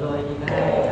Rồi 谢